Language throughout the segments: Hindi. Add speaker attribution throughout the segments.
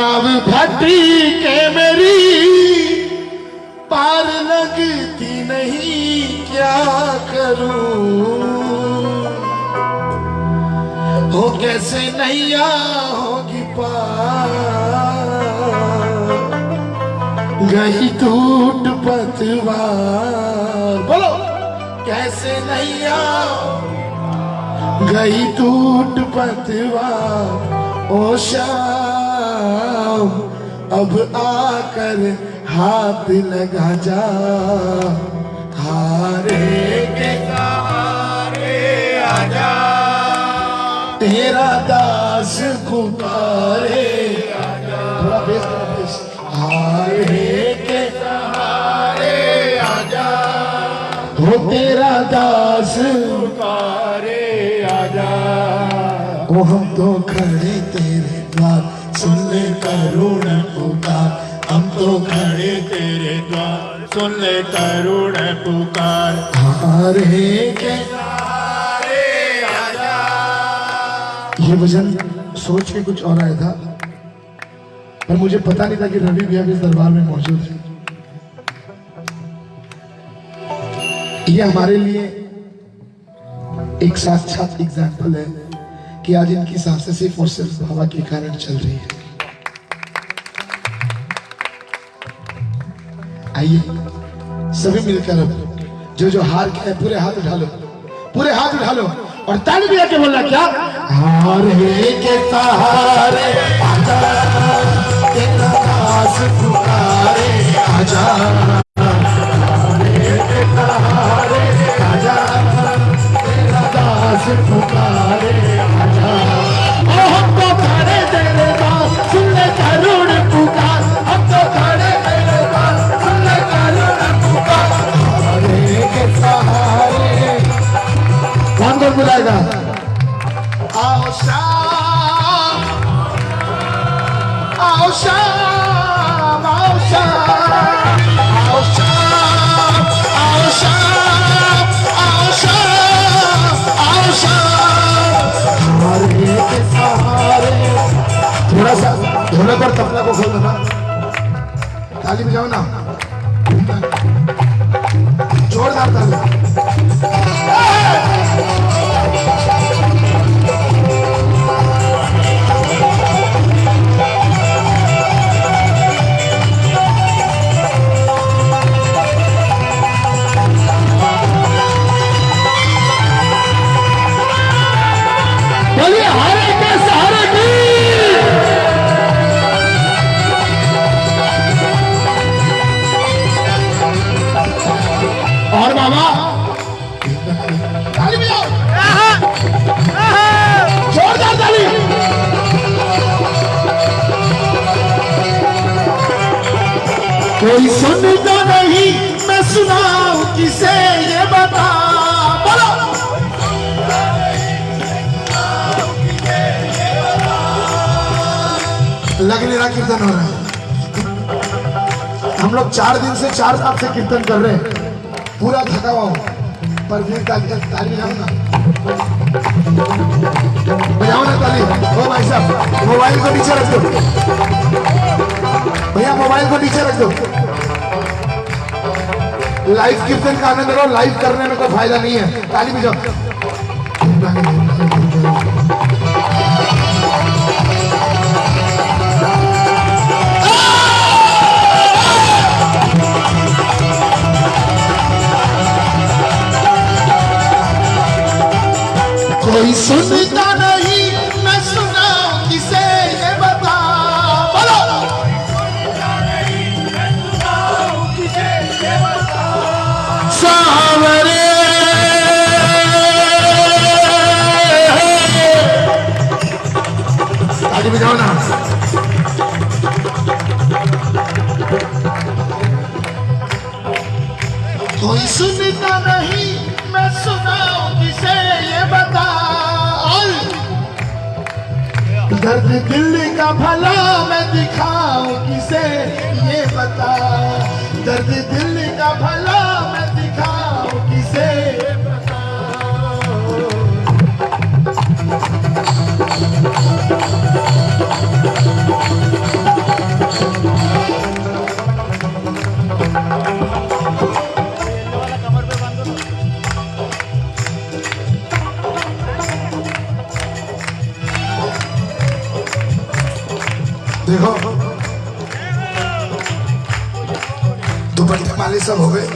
Speaker 1: नाव भट्टी के मेरी पार लगती नहीं, क्या करूँ? हो कैसे नैया होगी पार? गई टूट पतवार। बोलो। कैसे नैया गई टूट पतवार, ओ शाम अब आकर हाथ लगा जा हारे के सहारे आजा। तेरा दास पुकारे हारे के सहारे आजा। हो तेरा दास पुकारे आजा। ओ हम तो खड़े तेरे द्वार सुन ले करुण पुकार, हम तो खड़े
Speaker 2: तेरे द्वार। सुन ले करुण पुकार
Speaker 1: हारे के ये भजन सोच के कुछ और आया था, पर मुझे पता नहीं था कि रवि भी अभी इस दरबार में मौजूद है। ये हमारे लिए एक साक्षात एग्ज़ाम्पल है। कि आज इनकी साँसें सिर्फ़ हवा के कारण चल रही है। आइए, सभी मिलकर जो जो हार के हैं पूरे हाथ उठा लो, पूरे हाथ उठा लो और ताली भी आके बोलना, क्या? हारे के सहारे, आजा। पुकारे हारे के सहारे थोड़ा सा ढोलक और तबला को खोल देना ताली बजाओ ना जोरदार ताली चार दिन से चार साल से कीर्तन कर रहे हैं। पूरा थका हुआ हूँ। पर फिर ताली ना बजाओ ना ताली ओ भाई साहब, मोबाइल को नीचे रख दो। भैया, मोबाइल को नीचे रख दो। लाइव कीर्तन का आनंद लो लाइव करने में कोई फ़ायदा नहीं है। ताली बजाओ। कोई सुनता नहीं मैं सुनाऊं किसे ये बता। बोलो। सावरे आगे बजाओ ना। कोई सुनता नहीं दर्द दिल का भला मैं दिखाऊँ किसे? ये बता दर्द दिल का भला सब हो गए।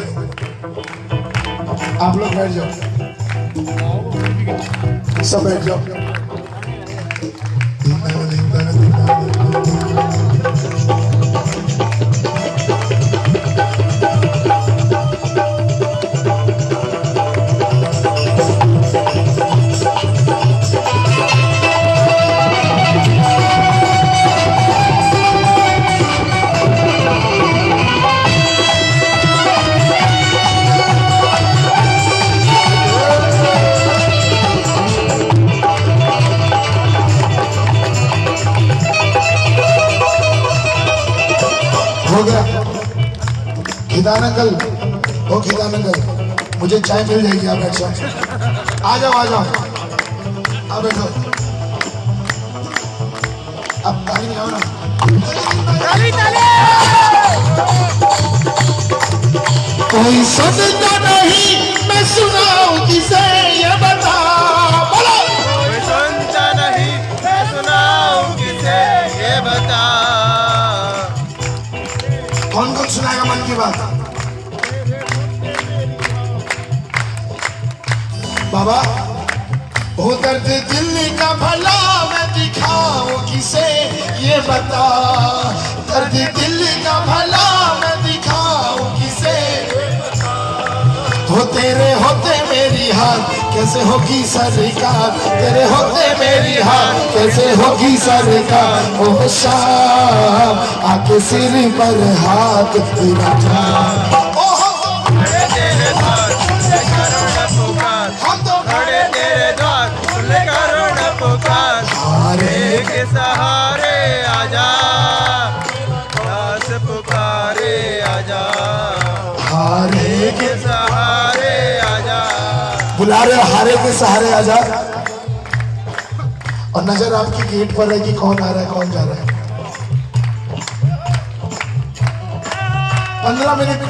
Speaker 1: आप लोग बैठ जाओ। सब बैठ जाओ। हो गया। खिदान अंकल ओ खिदान अंकल मुझे चाय मिल जाएगी आप बैठ जाओ आ जाओ आ जाओ। आ बैठो। अब ताली बजाओ ना। कोई सुनता नहीं मैं सुनाऊं किसे ये बता। की बात। बाबा हो दर्द दिल का भला मैं दिखाऊँ किसे, ये बता। दर्द दिल्ली का भला मैं दिखाऊँ किसे। हो तेरे होते मेरी हाथ कैसे होगी सरकार? तेरे होते मेरी हाथ कैसे होगी सरकार? ओ शाम आके सिर पर हाथ तेरा
Speaker 2: खड़े तेरे
Speaker 1: बुला हारे के सहारे आजा और नज़र आपकी गेट पर है कि कौन आ रहा है, कौन जा रहा है। पंद्रह मिनट।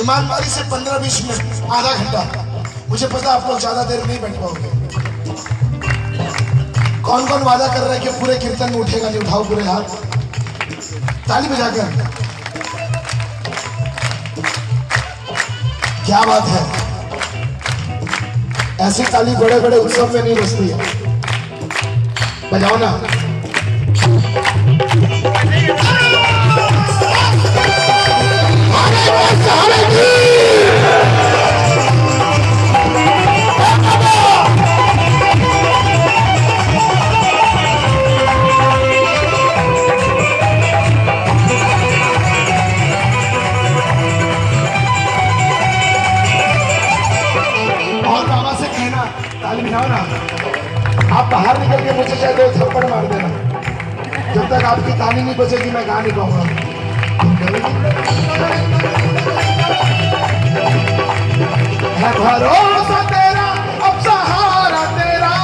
Speaker 1: ईमानदारी से पंद्रह बीस मिनट, आधा घंटा। मुझे पता आप लोग ज़्यादा देर नहीं बैठ पाओगे। कौन कौन वादा कर रहा है कि पूरे कीर्तन में उठेगा, नहीं उठाओ पूरे हाथ। ताली बजाकर क्या बात है। ऐसी ताली बड़े बड़े उत्सव में नहीं बजती है। बजाओ ना। बाहर निकल के मुझे शायद एक थप्पड़ मार देना। जब तक आपकी ताली नहीं बचेगी मैं गा नहीं पाऊँगा भरोसा तेरा तेरा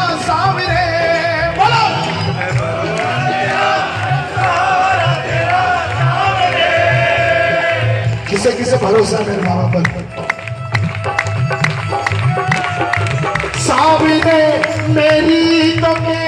Speaker 1: किसे किसे भरोसा मेरे बाबा पर? सामने मेरी तो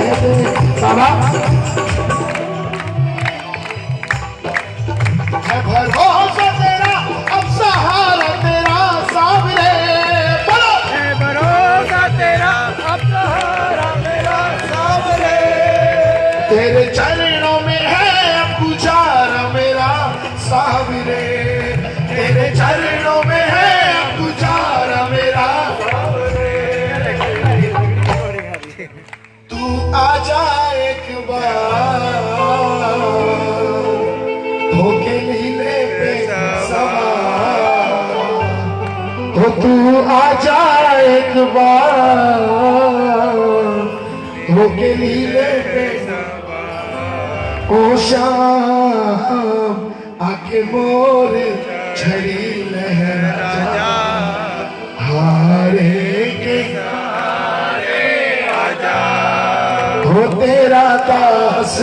Speaker 1: तो एक बार हो के लीले पे ओ आके मोर छड़ी लहरा जा। हारे के हो तेरा दास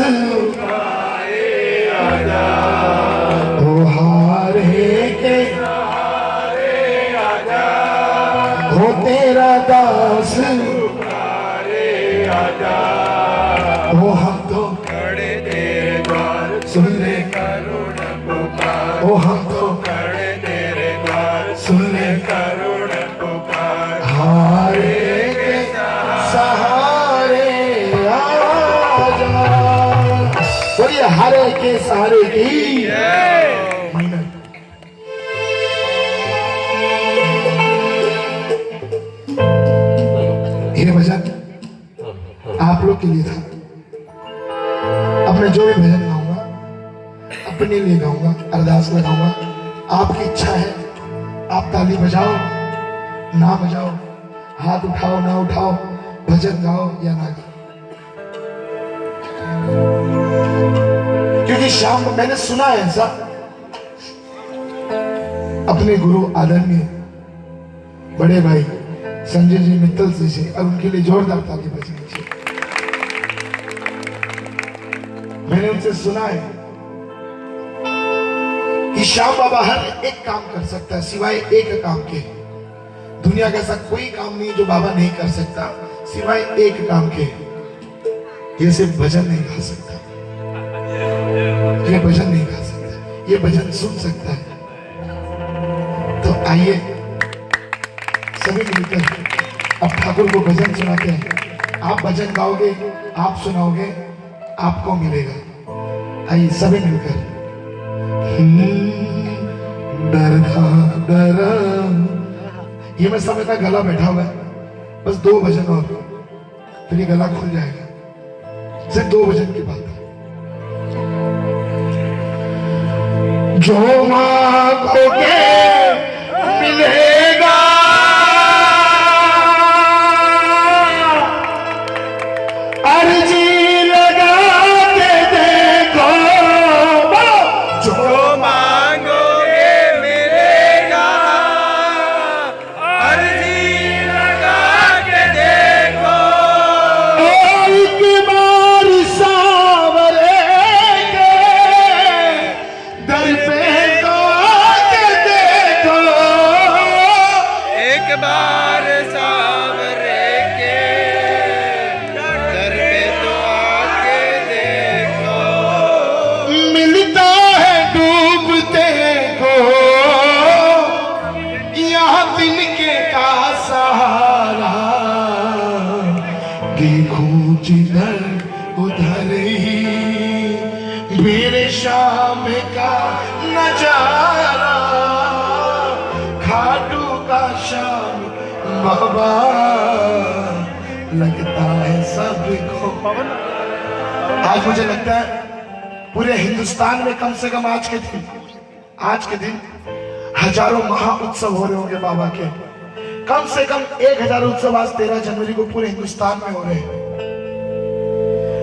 Speaker 1: गाऊँगा लगाऊँगा आपकी इच्छा है, आप ताली बजाओ, ना बजाओ, हाथ उठाओ, ना उठाओ, भजन गाओ या ना गाओ। क्योंकि शाम को मैंने सुना है ऐसा, अपने गुरु आदरणीय, बड़े भाई संजय जी मित्तल जी से और उनके लिए जोरदार ताली बजनी चाहिए। मैंने उनसे सुना है श्याम बाबा हर एक काम कर सकता है, सिवाय एक काम के। दुनिया का ऐसा कोई काम नहीं जो बाबा नहीं कर सकता, सिवाय एक काम के। ये सिर्फ़ भजन नहीं गा सकता। ये भजन नहीं गा सकता। ये भजन सुन सकता है। तो आइए, सभी मिलकर अब ठाकुर को भजन सुनाते हैं। आप भजन गाओगे, आप सुनाओगे, आपको मिलेगा। आइए, सभी मिलकर। डरना डरा ये मैं समझता गला बैठा हुआ है। बस दो भजन और फिर ये गला खुल जाएगा। सिर्फ़ दो भजन की बात है। जो माँ को
Speaker 2: के
Speaker 1: अर्जी बाबा, लगता है सबको आज मुझे लगता है पूरे हिंदुस्तान में कम से कम आज के दिन, आज के दिन हज़ारों महा उत्सव हो रहे होंगे बाबा के। कम से कम एक हज़ार उत्सव आज तेरह जनवरी को पूरे हिंदुस्तान में हो रहे हैं।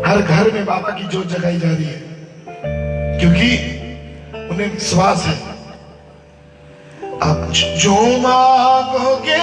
Speaker 1: हर घर में बाबा की जोत जगाई जा रही है, क्योंकि उन्हें विश्वास है। आप जो मांगोगे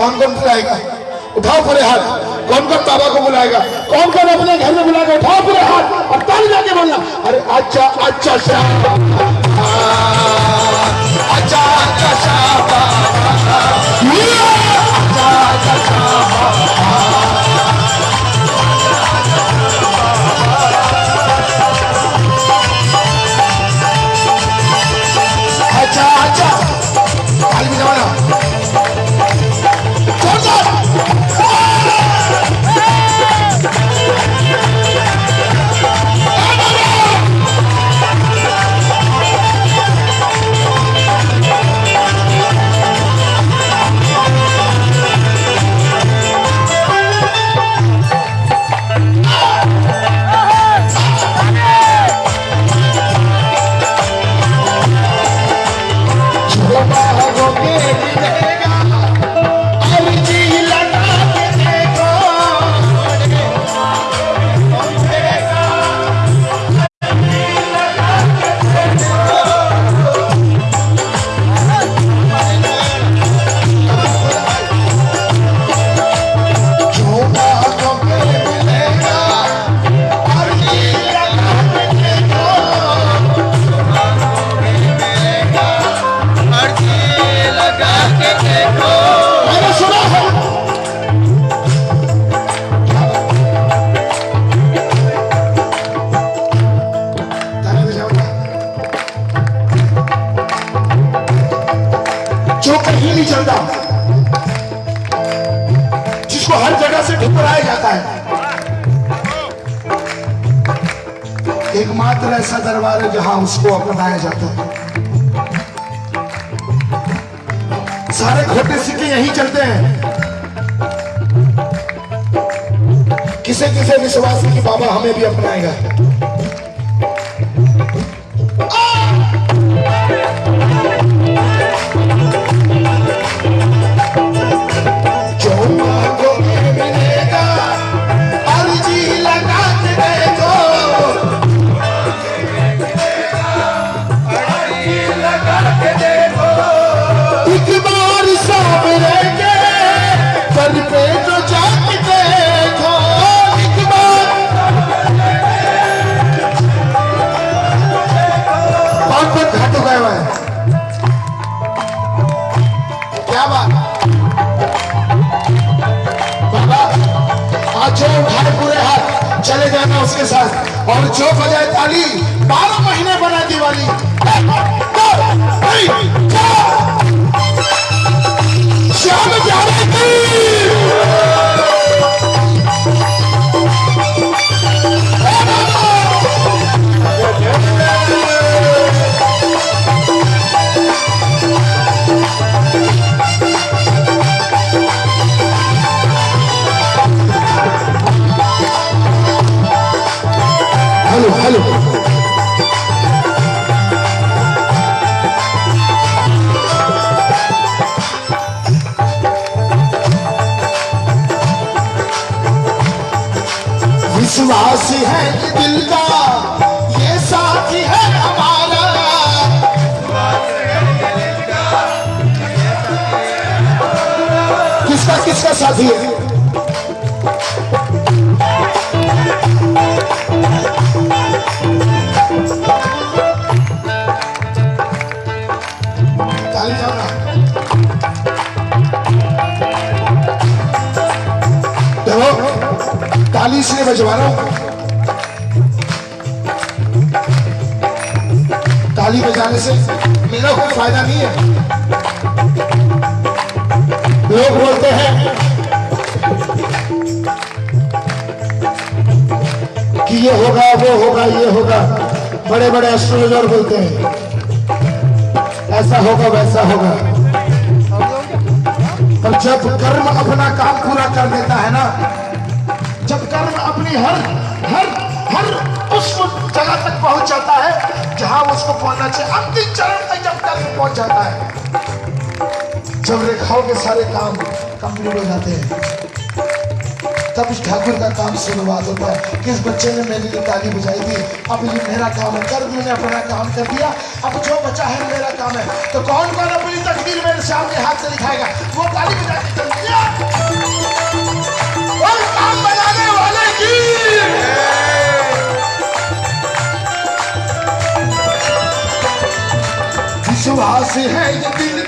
Speaker 1: कौन कौन बुलाएगा उठाओ पूरे हाथ। कौन कौन बाबा को बुलाएगा? कौन कौन अपने घर में बुलाएगा? उठाओ पूरे हाथ। और ताली जाके बोलना। अरे अच्छा अच्छा शाह अच्छा अच्छा शाह एकमात्र ऐसा दरबार है जहाँ उसको अपनाया जाता है। सारे खोटे सिक्के यहीं चलते हैं। किसे किसे विश्वास कि बाबा हमें भी अपनाएगा। और जो बजाए ताली पहुँचना चाहिए अंतिम चरण तक जब कर्म पहुँच जाता है, जब रेखाओं के सारे काम कंप्लीट हो जाते हैं, तब उस ठाकुर का काम शुरुआत होता है। किस बच्चे ने मेरे लिए ताली बजाई थी? अब ये मेरा काम है। कर्म ने अपना काम कर दिया। अब जो बचा है मेरा काम है। तो कौन कौन अपनी तकदीर मेरे सामने हाथ से दिखाएगा? वो ताली बजा के विश्वास है ये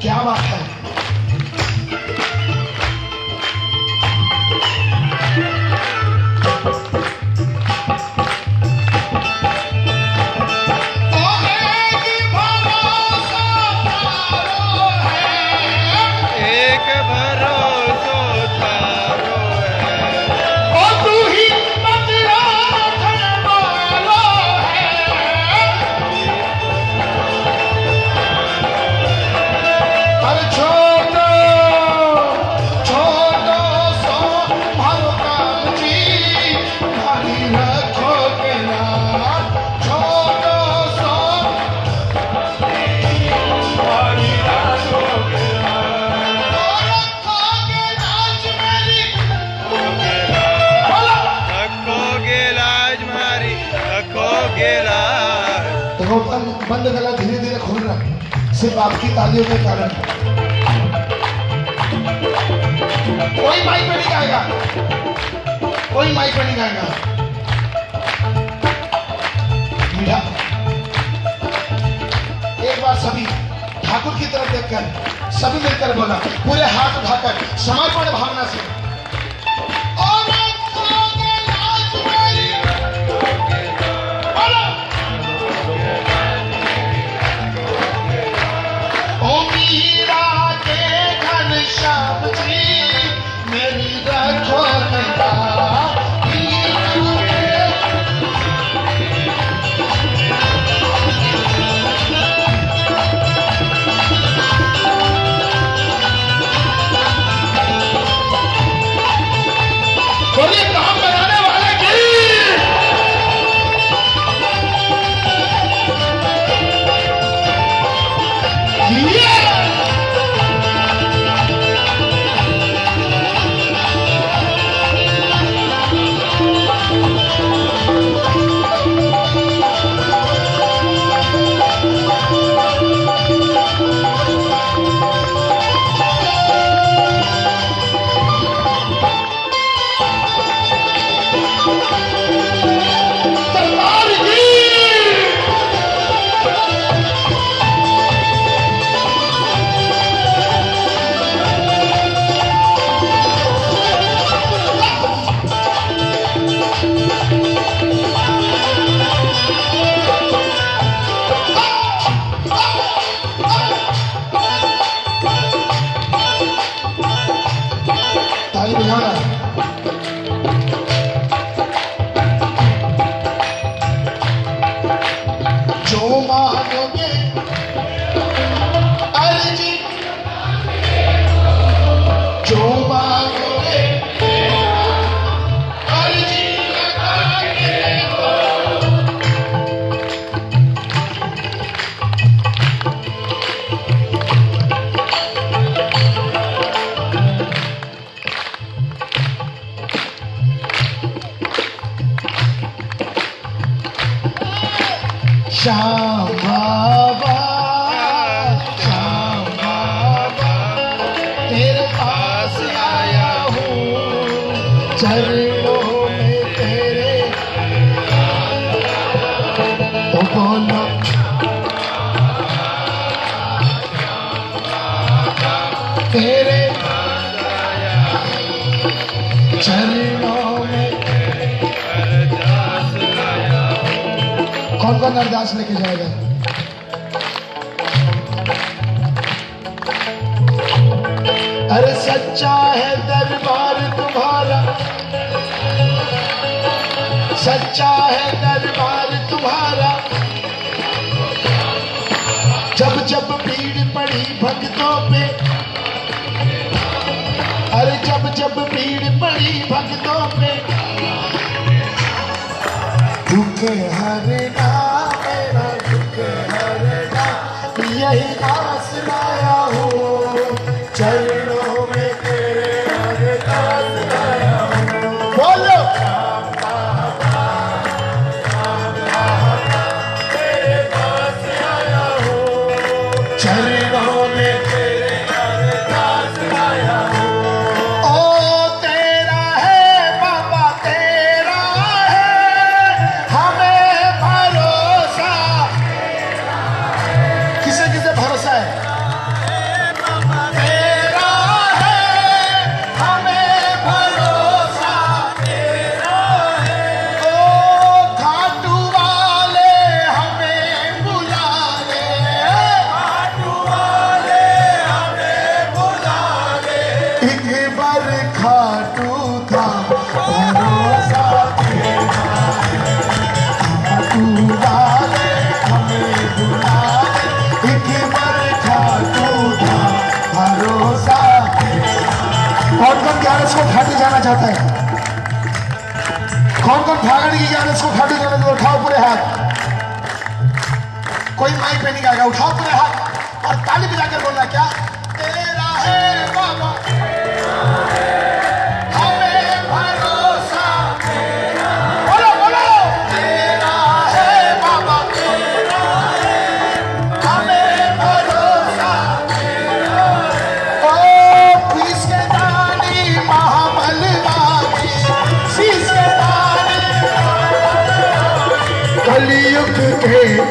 Speaker 1: क्या बात है? आपकी तालियों के कारण। कोई माइक पे नहीं गाएगा। कोई माइक पे नहीं गाएगा। मीठा एक बार सभी ठाकुर की तरफ़ देखकर, सभी मिलकर बोला, पूरे हाथ उठाकर, समर्पण भावना से।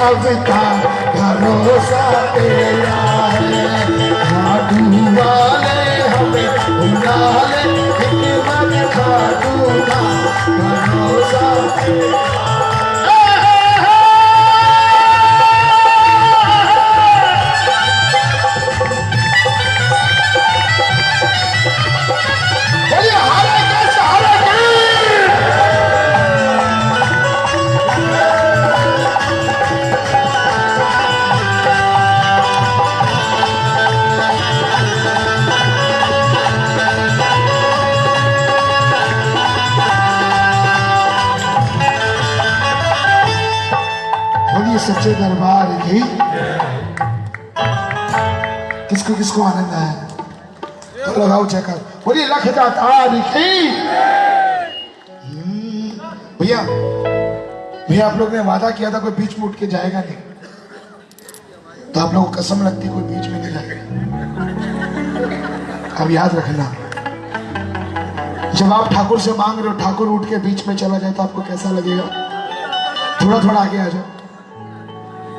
Speaker 1: अवता भरोसा तेरा है। खाटू वाले हमें उड़ा ले हिकमत खाटू का भरोसा तेरा सच्चे दरबार की किसको किसको आनंद आया? तो लगाओ चक्कर बोलिए लख की। हम्म, भैया भैया आप लोग ने वादा किया था कोई बीच में उठ के जाएगा नहीं। तो आप लोगों को कसम लगती कोई बीच में नहीं जाएगा। अब याद रखना जब आप ठाकुर से मांग रहे हो ठाकुर उठ के बीच में चला जाए तो आपको कैसा लगेगा? थोड़ा थोड़ा आगे आ जाओ।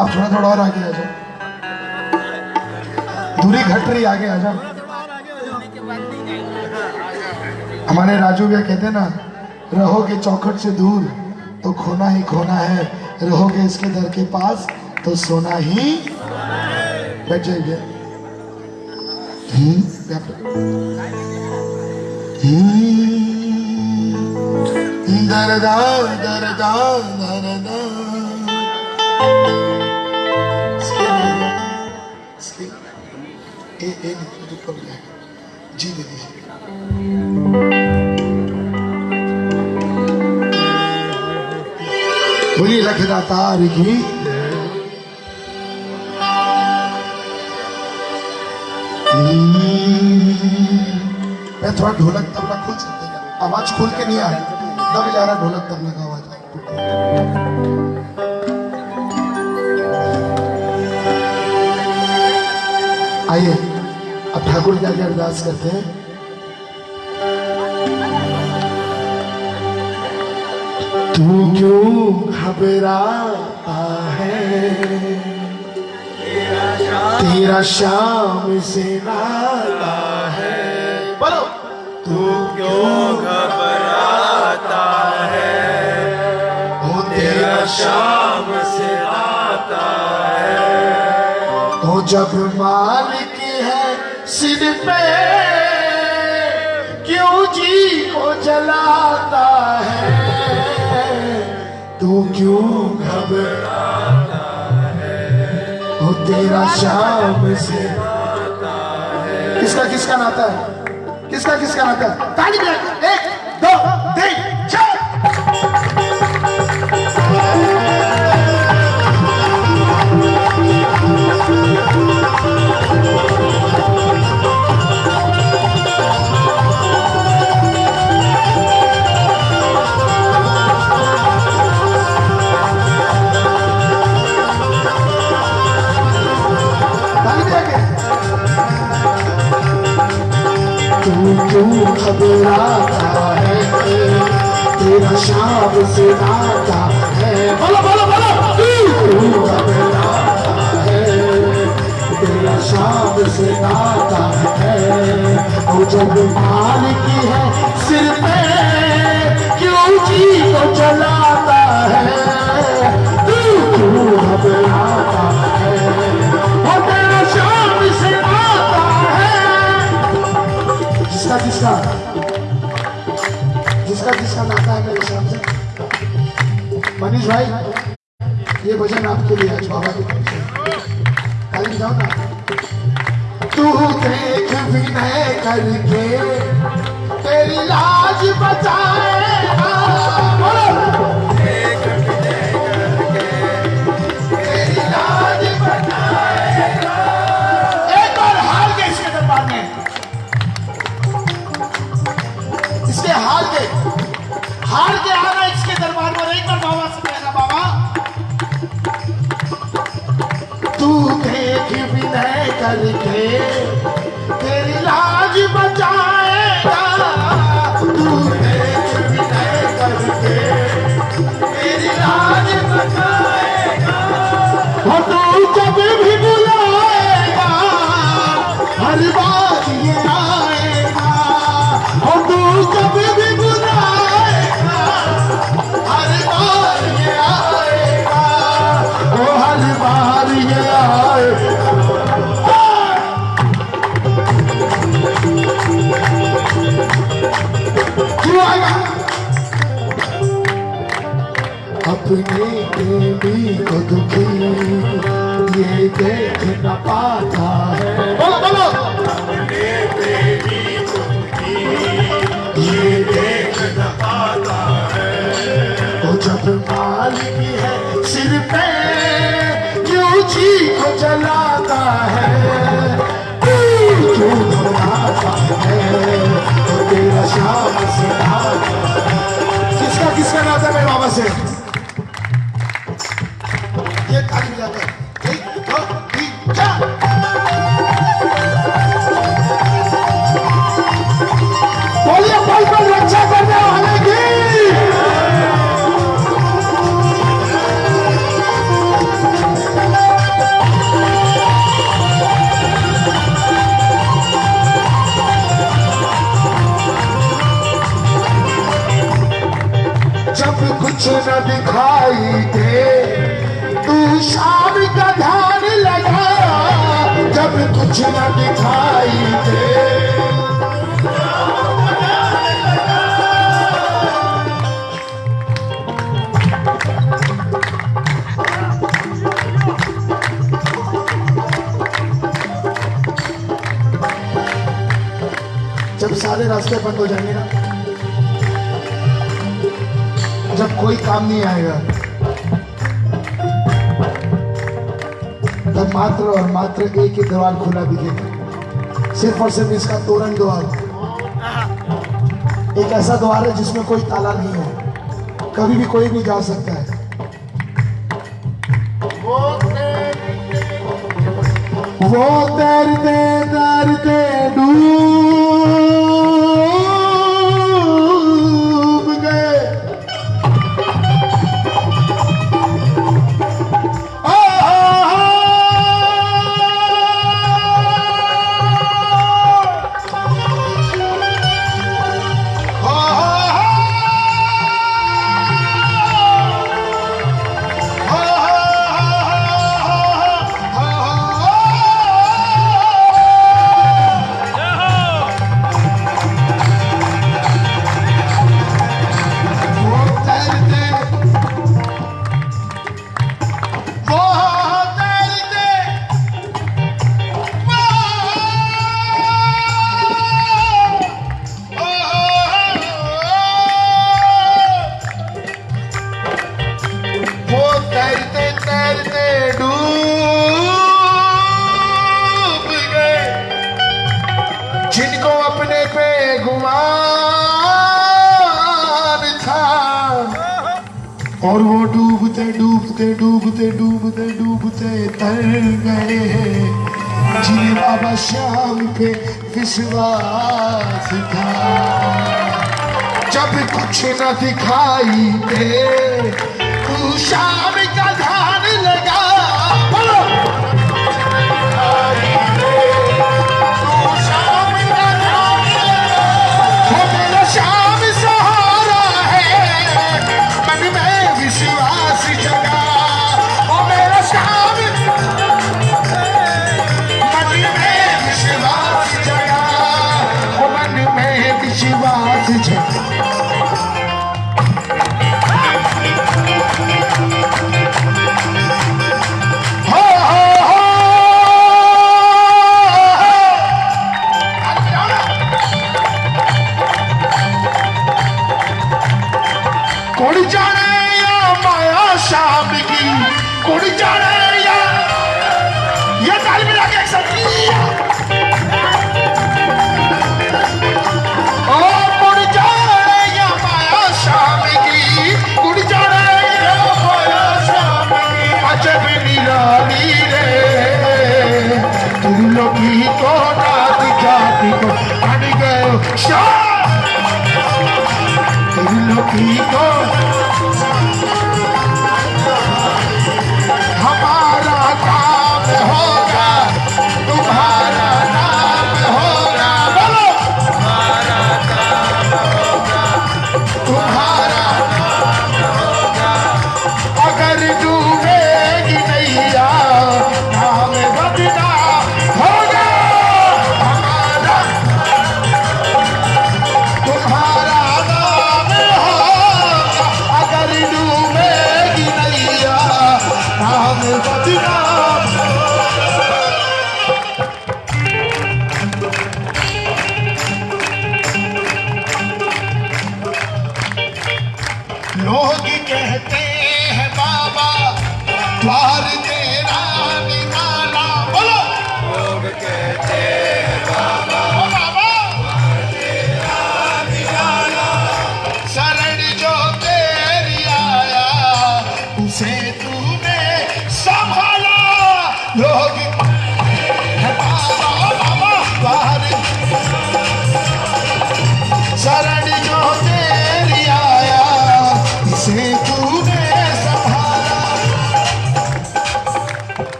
Speaker 1: अब थोड़ा थोड़ा और आगे आ जाओ। दूरी घट रही आगे आ जाओ। हमारे राजू भैया कहते ना रहोगे चौखट से दूर तो खोना ही खोना है रहोगे इसके दर के पास तो सोना ही बैठ जाइए हम्म। हम्म, दरदा दरदा दरदा ए ए, नहीं तो कम जाएगा जी दे दीजिए बोलिए की मैं थोड़ा ढोलक तबला खुल सकते हैं आवाज़ खुल के नहीं आ रही। दब जा रहा ढोलक तबला का आवाज़। आइए। ठाकुर जी आगे अरदास करते हैं। तू क्यों घबराता है? तेरा शाम से नाता है। बोलो। तू
Speaker 2: क्यों घबराता है?
Speaker 1: ओ, तेरा
Speaker 2: शाम से आता है।
Speaker 1: तो जब मालिक सिर पे क्यों जी को जलाता है? तू क्यों घबराता है? तेरा शाम से किसका किसका नाता है? किसका किसका नाता है? ताली एक, दो, तीन। तू क्यों घबराता है? तेरा शाम से नाता है। बोलो बोलो बोलो। तू क्यों घबराता है? तेरा शाम से नाता है। वो जब मालिक है सिर पे, क्यों जी को जलाता है? तू क्यों घबराता जिसका जिसका जिसका जिसका नाता है मेरे हिसाब से मनीष भाई, ये भजन आपके लिए आज बाबा की तरफ़ जाओ ना। तू देख विनय करके तेरी लाज बचाएगा हार के आना इसके दरबार में एक बार बाबा से कहना, बाबा तू देख विनय करके तेरी लाज बचाएगा। तू देख विनय करके तेरी लाज बचाएगा। और तू जब भी बुलाएगा, हर बात ये ना ये देवी को दुखी ये देख न पाता है बोलो बोलो ये देख न पाता है वो जब मालिक है। सिर पे क्यों जी को जलाता है। क्यों धुलाता है? तो तेरा शाम से हंड्रेड सिर्फ़ इसका तोरण द्वार एक ऐसा द्वार है जिसमें कोई ताला नहीं है। कभी भी कोई भी जा सकता है। वो तैरते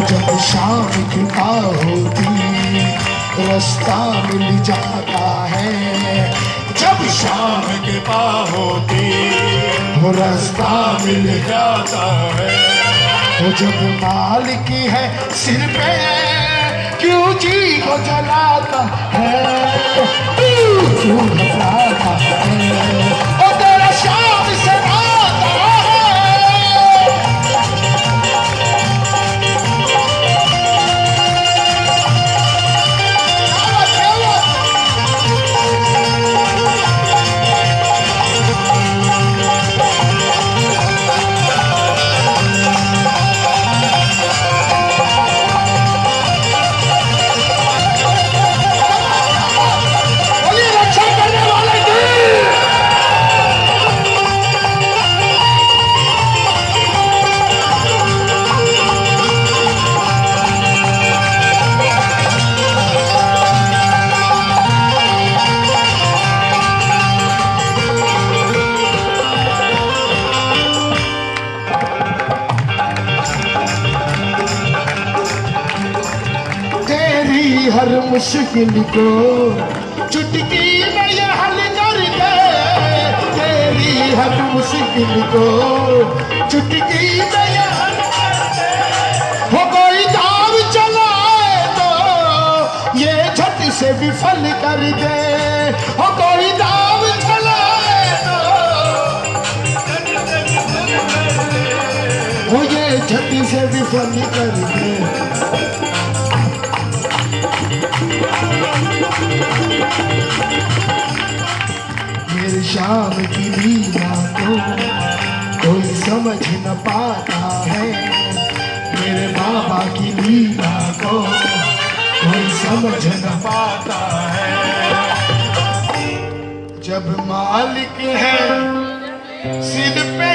Speaker 1: जब शाम का होती, रास्ता मिल जाता है। जब शाम के पा होती वो रास्ता मिल जाता है। वो जब माल की है सिर पे, क्यों जी को जलाता है? क्यों घबराता है? मुश्किल को चुटकी में ये हल कर दे। तेरी हर मुश्किल को चुटकी में ये हल कर दे। हो कोई दाव चलाए तो ये झट से विफल कर दे। हो कोई दाव चलाए तो वो ये झट से विफल कर दे। मेरे शाम की लीला को कोई समझ न पाता है। मेरे बाबा की लीला को कोई समझ न पाता है। जब मालिक है, सिर पे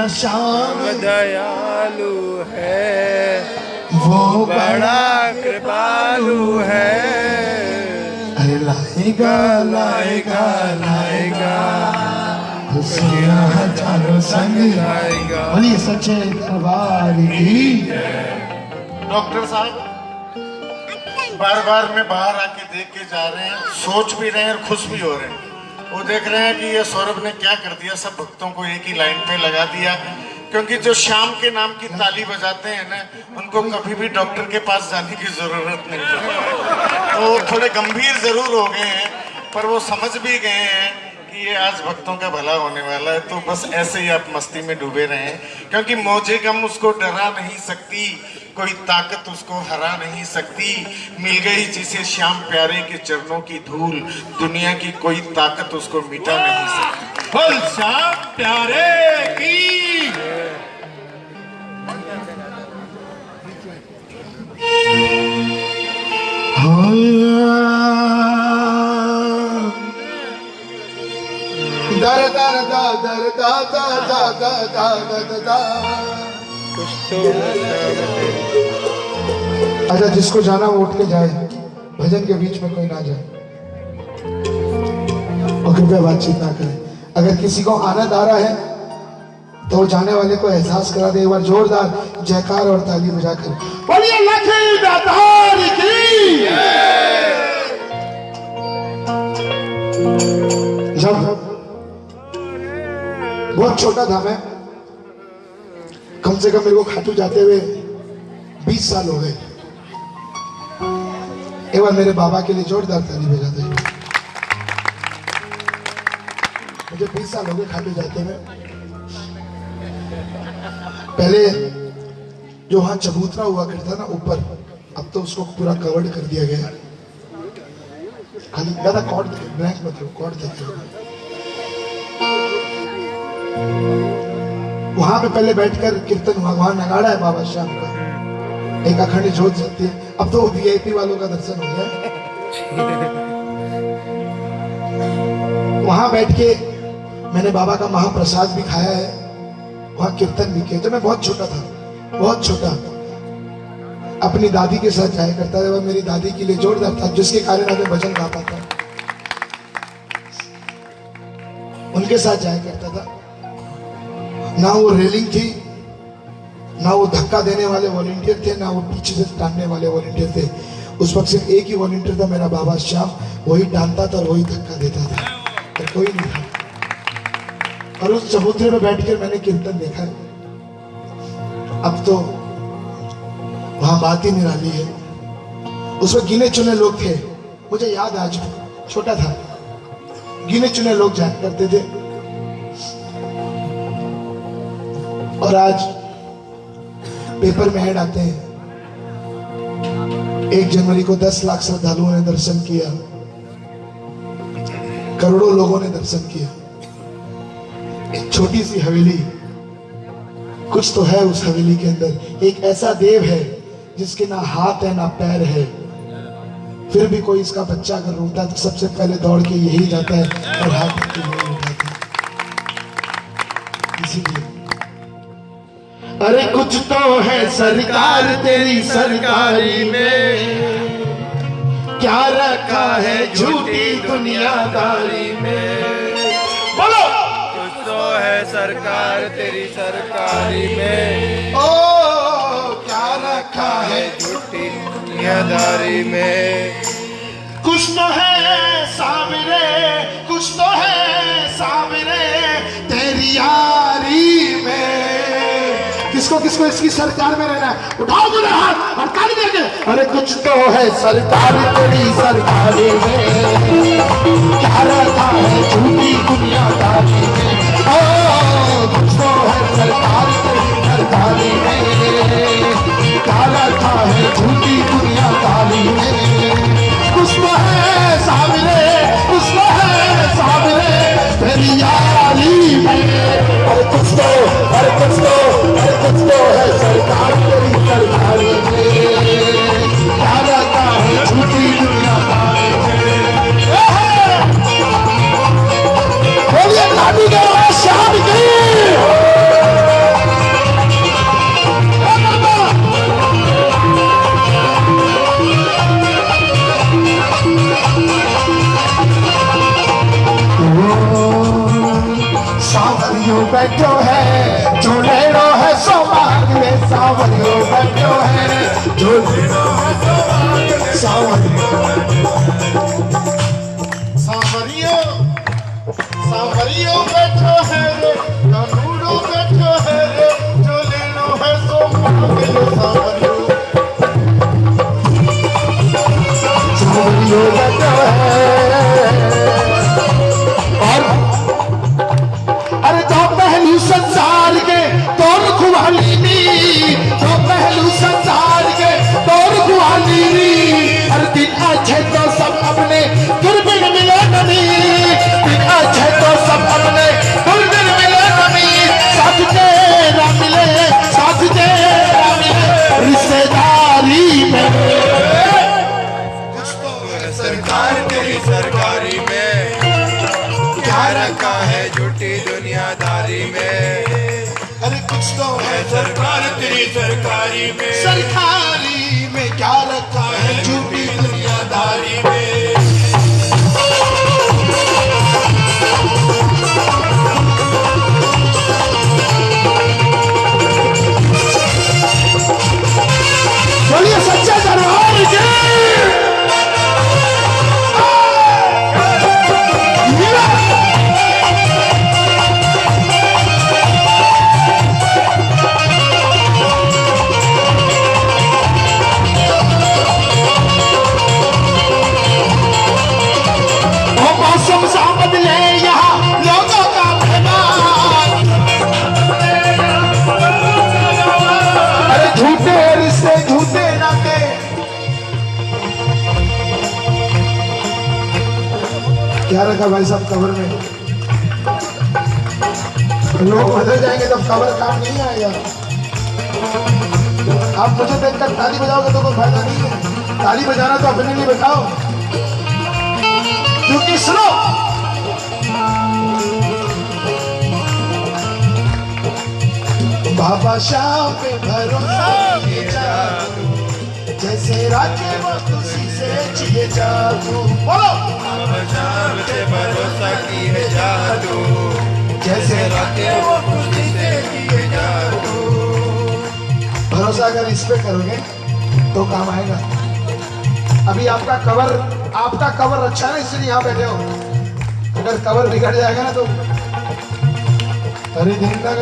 Speaker 1: मेरा शाम
Speaker 2: दयालु है।
Speaker 1: वो बड़ा
Speaker 2: कृपालु है।
Speaker 1: अरे लाएगा लाएगा लाएगा। हज़ारों संग
Speaker 2: लाएगा।
Speaker 1: बोलिए सच्चे दरबार
Speaker 3: डॉक्टर साहब बार बार में बाहर आके देख के जा रहे हैं सोच भी रहे हैं और खुश भी हो रहे हैं। देख रहे हैं कि ये सौरभ ने क्या कर दिया, सब भक्तों को एक ही लाइन पे लगा दिया। क्योंकि जो शाम के नाम की ताली बजाते हैं ना, उनको कभी भी डॉक्टर के पास जाने की ज़रूरत नहीं पड़ती तो थोड़े गंभीर ज़रूर हो गए हैं, पर वो समझ भी गए हैं कि ये आज भक्तों का भला होने वाला है। तो बस ऐसे ही आप मस्ती में डूबे रहें, क्योंकि मौजे गम उसको डरा नहीं सकती। कोई ताकत उसको हरा नहीं सकती। मिल गई जिसे श्याम प्यारे के चरणों की धूल। दुनिया की कोई ताकत उसको मिटा नहीं सकती।
Speaker 4: फल श्याम प्यारे की।
Speaker 1: दर दर दा दर दा दा दा दा दा दा दा कुछ तो अच्छा जिसको जाना वो उठ के जाए। भजन के बीच में कोई ना जाए। और कृपया बातचीत ना करें। अगर किसी को आनंद आ रहा है तो जाने वाले को एहसास करा दे। एक बार जोरदार जयकार और ताली बजाकर बोलिए की जब बहुत छोटा था मैं कम से कम मेरे को खाटू जाते हुए 20 साल हो गए। एक बार मेरे बाबा के लिए जोरदार ताली भेजा हुए मुझे 20 साल हो गए खाटू जाते हुए। पहले जो वहाँ चबूतरा हुआ करता ना ऊपर, अब तो उसको पूरा कवर्ड कर दिया गया खाली ज़्यादा कॉर्ड ब्लैंक मत रहो कॉर्ड देते वहाँ पे पहले बैठकर कीर्तन वहाँ नगाड़ा है बाबा श्याम का। एक अखंड जोत जलती है। अब तो वीआईपी वालों का दर्शन हो गया। वहाँ बैठ के मैंने बाबा का महाप्रसाद भी खाया है। वहाँ कीर्तन भी किया। जब मैं बहुत छोटा था, बहुत छोटा, अपनी दादी के साथ जाया करता था। वह मेरी दादी के लिए जोरदार था, जिसके कारण मैं भजन गा पाता उनके साथ जाया करता था। ना वो रेलिंग थी ना वो धक्का देने वाले वॉलेंटियर थे, ना वो पीछे से टांगने वाले वॉलेंटियर थे। उस वक्त सिर्फ़ एक ही वॉलेंटियर था मेरा बाबा श्याम वही टांगता था और वही धक्का देता था। और कोई नहीं था। और उस चबूतरे में बैठ कर मैंने कीर्तन देखा। अब तो वहाँ बात ही निराली है। उसमें गिने चुने लोग थे। मुझे याद आज छोटा था। गिने चुने लोग जाया करते थे। और आज पेपर में ऐड आते हैं। एक जनवरी को दस लाख श्रद्धालुओं ने दर्शन किया। करोड़ों लोगों ने दर्शन किया। एक छोटी सी हवेली। कुछ तो है उस हवेली के अंदर। एक ऐसा देव है, जिसके ना हाथ है, ना पैर है। फिर भी कोई इसका बच्चा अगर रोता तो सबसे पहले दौड़ के यही जाता है और हाथ है। इसीलिए अरे कुछ तो है सरकार तेरी सरकारी में। क्या रखा है झूठी दुनियादारी में? बोलो।
Speaker 2: कुछ तो है सरकार तेरी सरकारी में।
Speaker 1: ओ क्या रखा है
Speaker 2: झूठी दुनियादारी में?
Speaker 1: कुछ तो है सामने कुछ तो है सामने तेरी यारी किसको किसको इसकी सरकार में रहना है? उठाओ बोले हाथ और ताली देके अरे कुछ तो है, सरकार तेरी सरकारी क्या रखा है, झूठी दुनियादारी में कुछ तो है, सरकार तेरी क्या रखा है, झूठी कुछ तो है सामने, कुछ तो है सामने। तेरी यारी में अरे कुछ तो I do सरकारी में।
Speaker 4: सरकारी
Speaker 1: पे करोगे तो काम आएगा। अभी आपका कवर आपका कवर अच्छा है, इसलिए यहाँ बैठे हो। अगर कवर बिगड़ जाएगा ना तो। अरे सा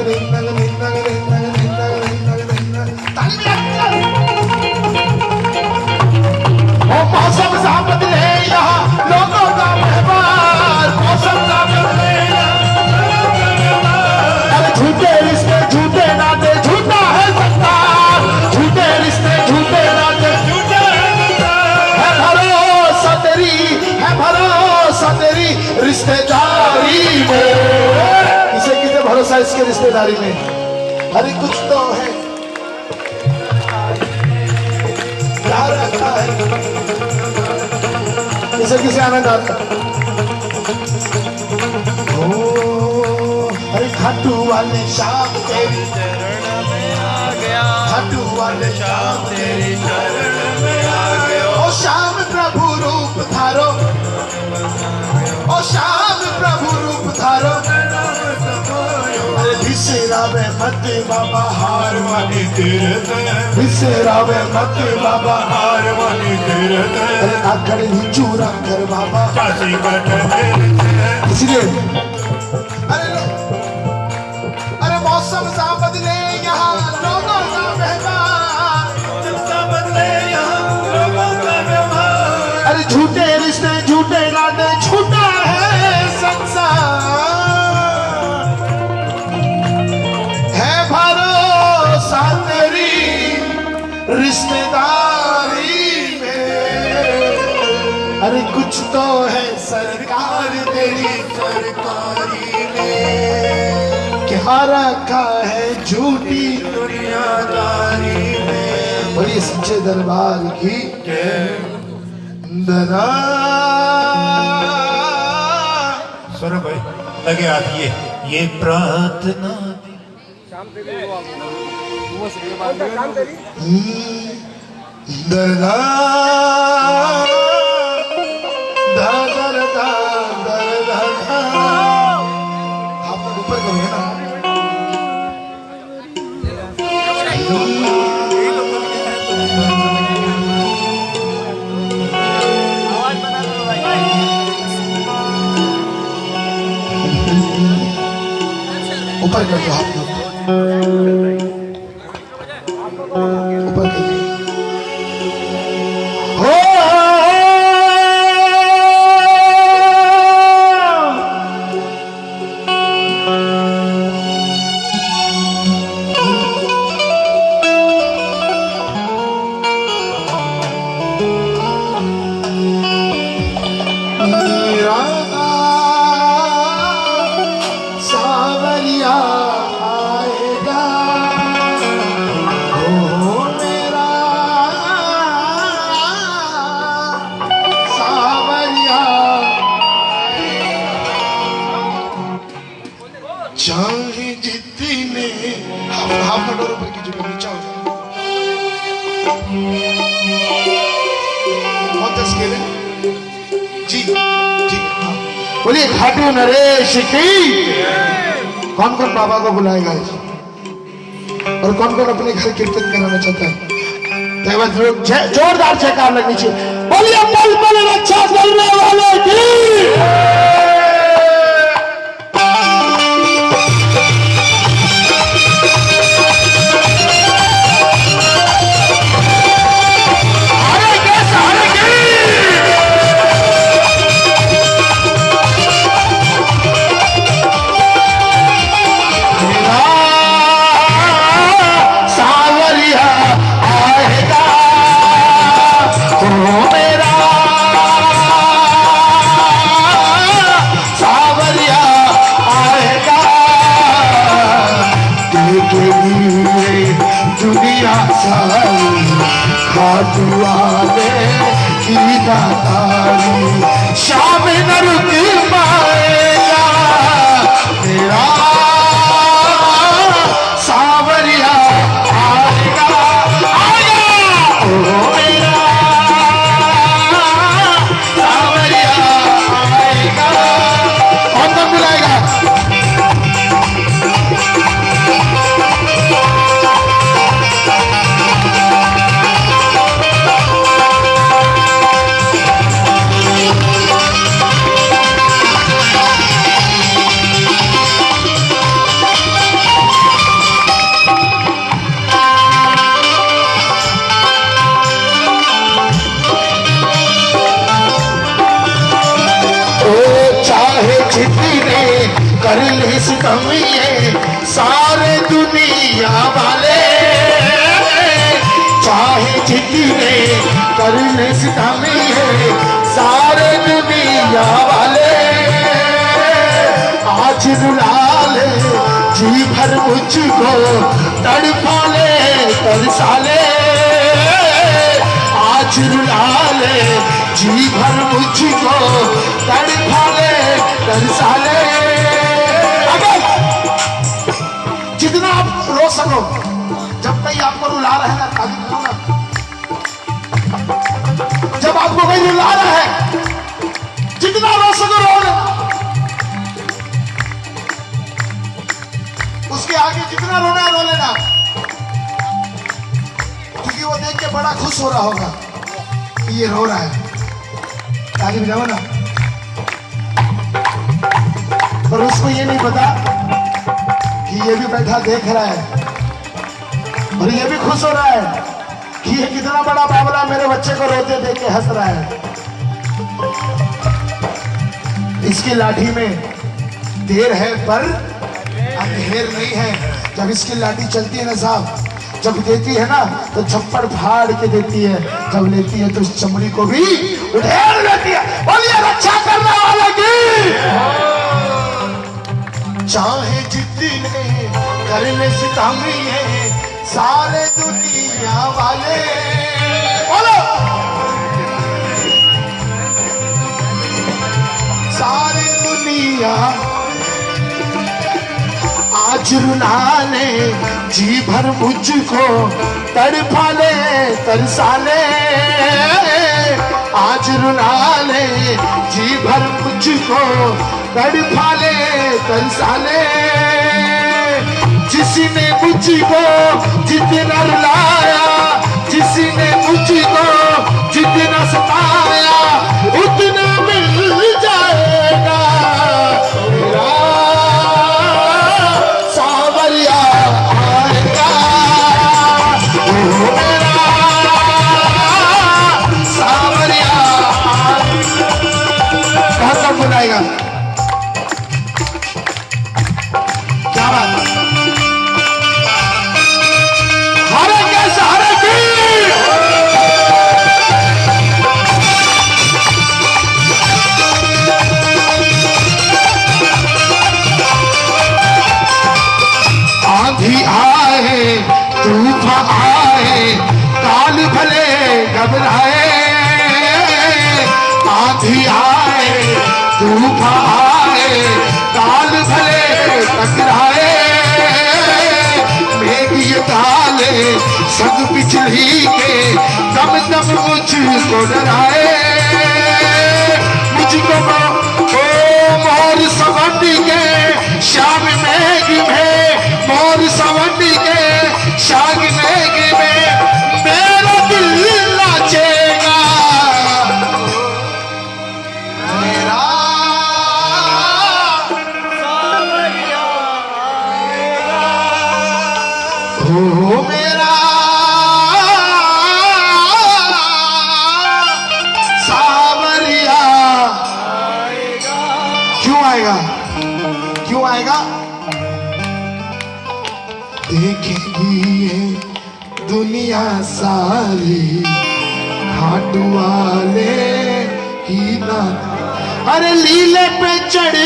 Speaker 1: सा इसके रिश्तेदारी में। अरे कुछ तो है। क्या रखा है। किसे किसे आनंद आता? ओ अरे खाटू वाले शाम तेरी
Speaker 2: चरण में आ गया।
Speaker 1: खाटू वाले
Speaker 2: शाम तेरी शरण में आ गया।
Speaker 1: ओ श्याम प्रभु रूप धारो। ओ शाम प्रभु रूप धारो। भिसेरा मत बाबा हार वाली
Speaker 4: तीरथ
Speaker 1: भिसेरा में मत बाबा
Speaker 4: हार वाली तीरथ
Speaker 1: आखड़ ही चूरा कर बाबा।
Speaker 4: काशी ठहर
Speaker 1: इसलिए रिश्तेदारी में। अरे कुछ तो है सरकार तेरी सरकारी में। क्या रखा है झूठी दुनियादारी में। बोलिए सच्चे दरबार की दरा।
Speaker 4: सौरभ भाई लगे हाथ ये ये प्रार्थना।
Speaker 1: दरा ऊपर करोगे ना ऊपर कर दो हाथ बोलिए नरेश की। कौन कौन बाबा को बुलाएगा? और कौन कौन अपने घर कीर्तन कराना चाहता है? जोरदार जयकार लगनी चाहिए। बोलिए पल पल रक्षा करने वाले की। बच्चे को रोते देख के हंस रहा है। इसकी लाठी में देर है, पर अंधेर नहीं है। जब इसकी लाठी चलती है ना साहब, जब देती है ना तो छप्पड़ फाड़ के देती है। जब लेती है तो इस चमड़ी को भी उधेड़ लेती है। बोलिए रक्षा करने वाले की? चाहे जितने कर ले सितमी है, सारे दुनिया वाले। दुनिया आज रुला ले, जी भर मुझको तड़पा ले, तरसा ले। आज रुला ले, जी भर मुझको तड़पा ले, तरसा ले। जिसने मुझको जितना रुलाया, जिसने मुझको जितना सताया, उतना मिल जाएगा। बुलाएगा अरे लीले पे चढ़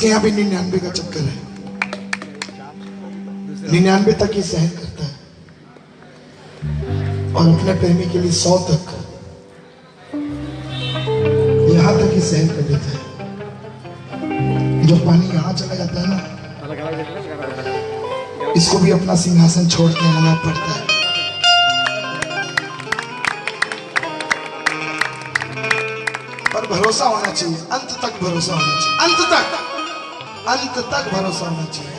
Speaker 1: इसके यहाँ भी निन्यानवे का चक्कर है। निन्यानवे तक ही सहन करता है। और अपने प्रेमी के लिए सौ तक यहाँ तक ही सहन कर लेता है। जब पानी यहाँ चला जाता है ना, इसको भी अपना सिंहासन छोड़ के आना पड़ता है। पर भरोसा होना चाहिए, अंत तक भरोसा होना चाहिए, अंत तक। अंत तक भरोसा होना चाहिए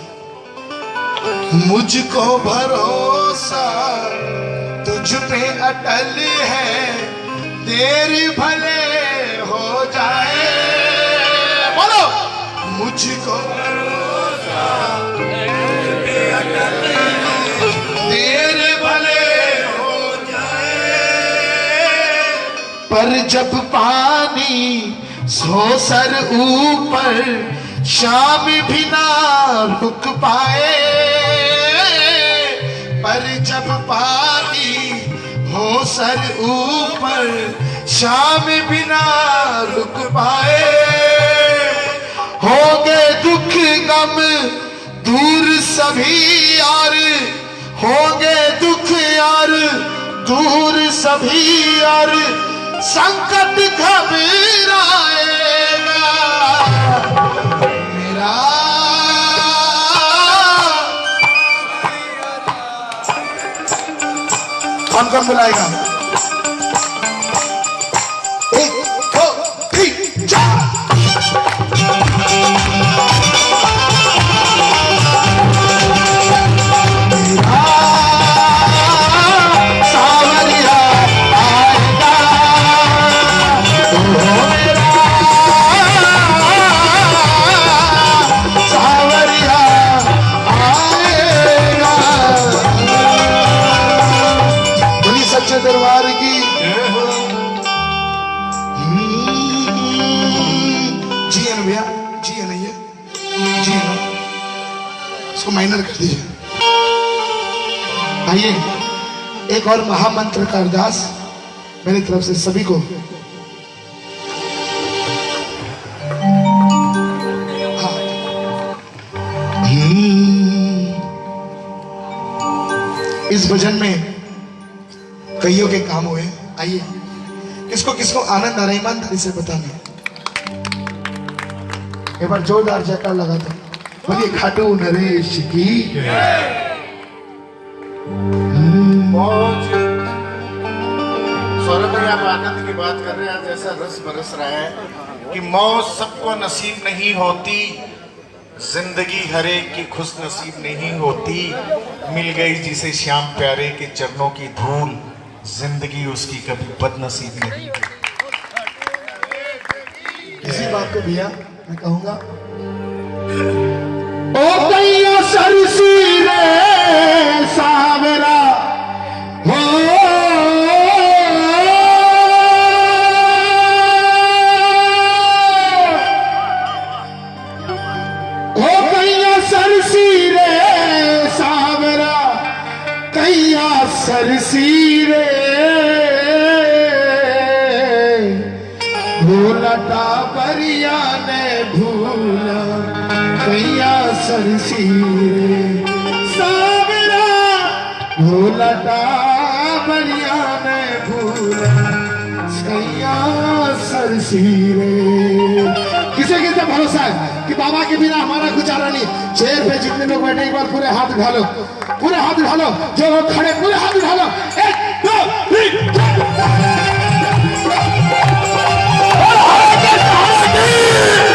Speaker 1: मुझको भरोसा तुझ पे अटल है, देर भले हो जाए। बोलो। मुझको देर भले हो जाए। पर जब पानी सो सर ऊपर शाम भी ना रुक पाए, पर जब पानी हो सर ऊपर शाम भी ना रुक पाए। हो गए दुख गम दूर सभी यार, होंगे दुख यार दूर सभी यार, संकट घबराएगा। कौन कौन बुलाएगा। आइए, एक और महामंत्र का अरदास मेरी तरफ़ से सभी को। हाँ। हम्म। इस भजन में कईयों के काम हुए। आइए, किसको किसको आनंद आ रहा ईमानदारी से बताना। एक बार जोरदार जयकार लगा दो। बोलिए, खाटू नरेश की
Speaker 3: बात कर रहे हैं आज ऐसा रस बरस रहा है कि मौज सबको नसीब नहीं होती ज़िंदगी हरे की खुश नसीब नहीं होती। मिल गई जिसे श्याम प्यारे के चरणों की धूल ज़िंदगी उसकी कभी बदनसीब नहीं
Speaker 1: इसी बात को भैया मैं कहूँगा ओ कैया सरसी हरिया ने भूला कैया सरसी सावरा भूला टाबरिया ने भूला कैया सरसी रे किसे किसे भरोसा है कि बाबा के बिना हमारा गुजारा नहीं? चेयर पे जितने लोग बैठे, एक बार पूरे हाथ उठा लो पूरे हाथ उठा लो जो खड़े, पूरे हाथ उठा लो एक, दो, तीन Yeah!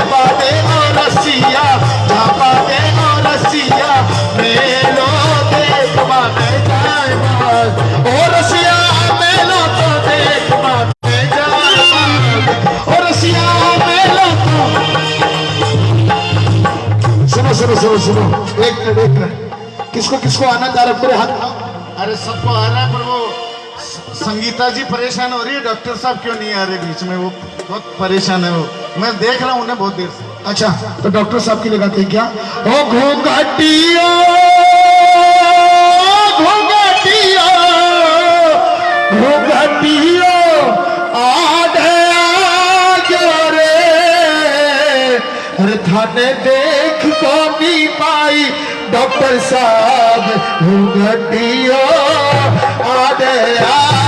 Speaker 1: तो तो। सुनो सुनो सुनो सुनो। एक मिनट एक मिनट। किसको किसको आना चाह रहा हाथ?
Speaker 3: अरे सबको आ रहा है पर वो संगीता जी परेशान हो रही है, डॉक्टर साहब क्यों नहीं आ रहे बीच में? वो बहुत परेशान है वो। मैं देख रहा हूँ उन्हें बहुत देर से।
Speaker 1: अच्छा तो डॉक्टर साहब के लिए क्या? ओ घोघटिया थाने देख तो को भी पाई, डॉक्टर साहब घटिया आ गया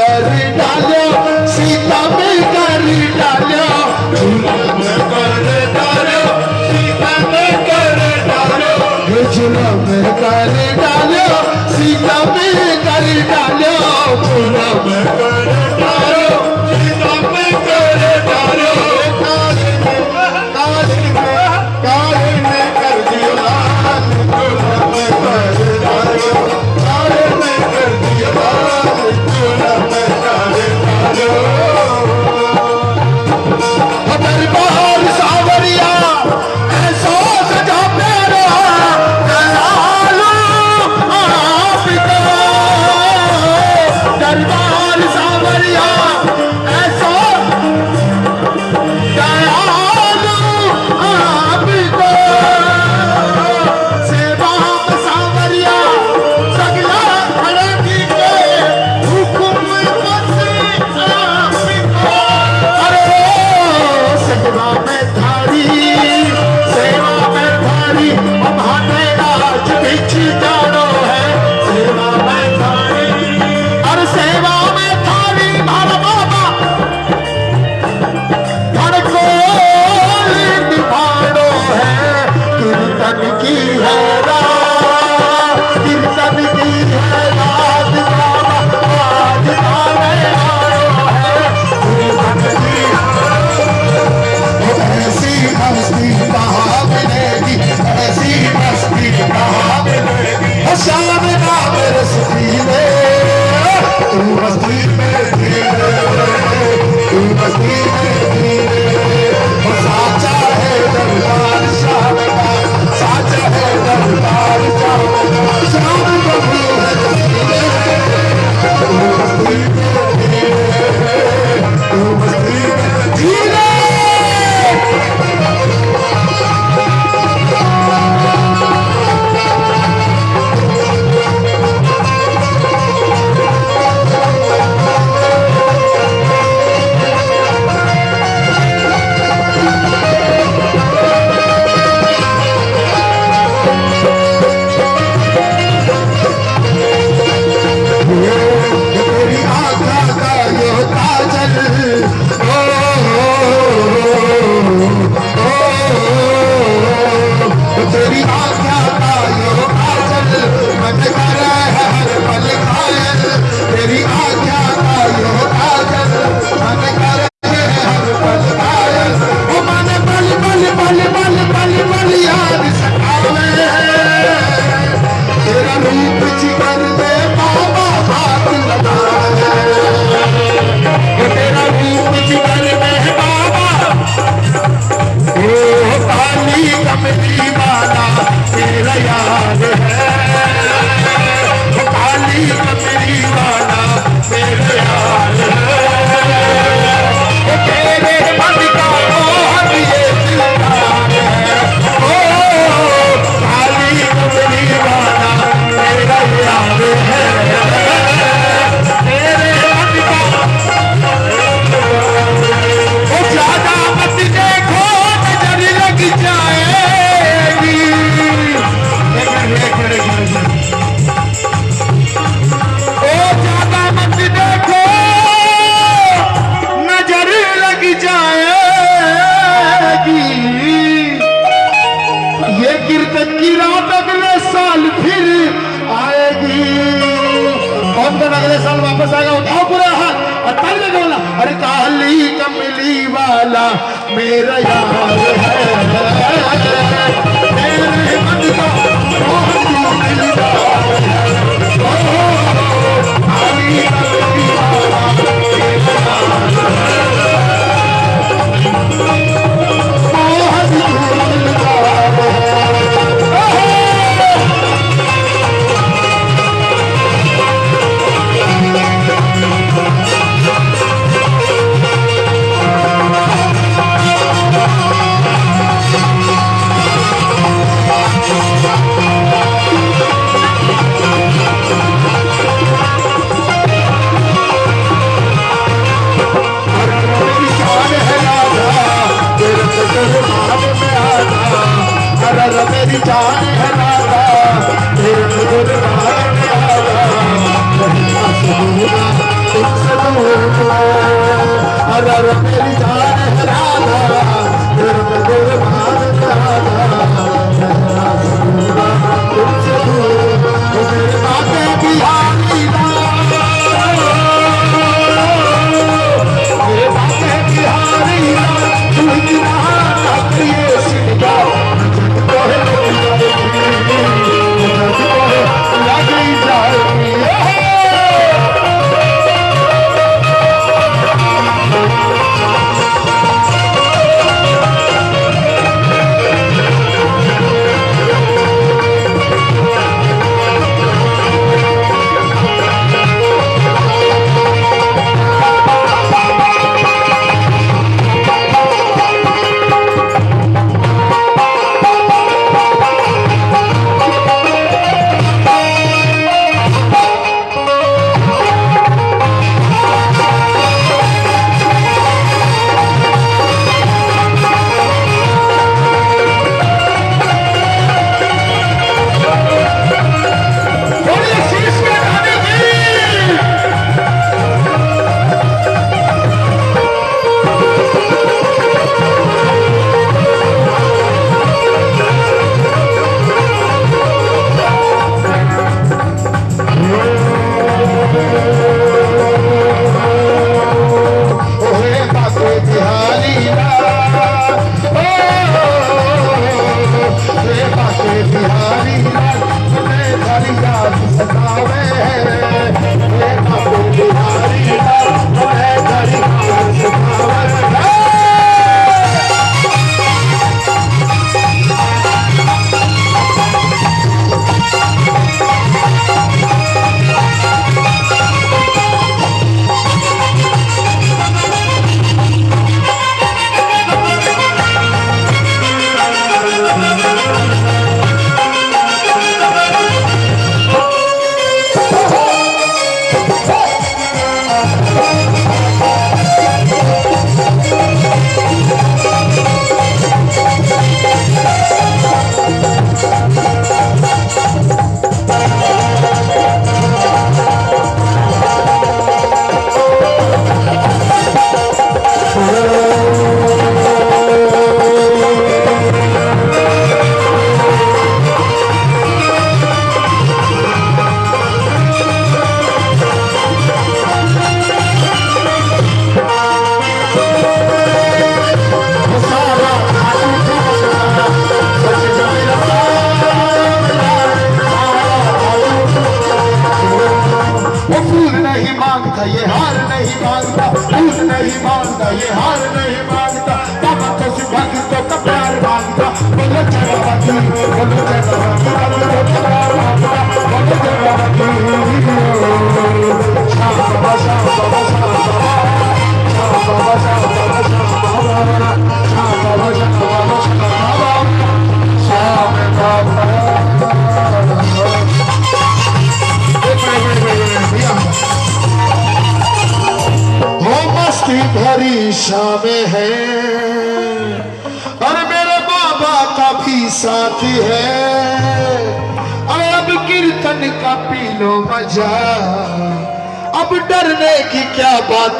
Speaker 1: कर डालो सीता में कर डालो जुलम कर डालो सीता में कर डालो जुलम सीता कर डालो सीता में कर डालो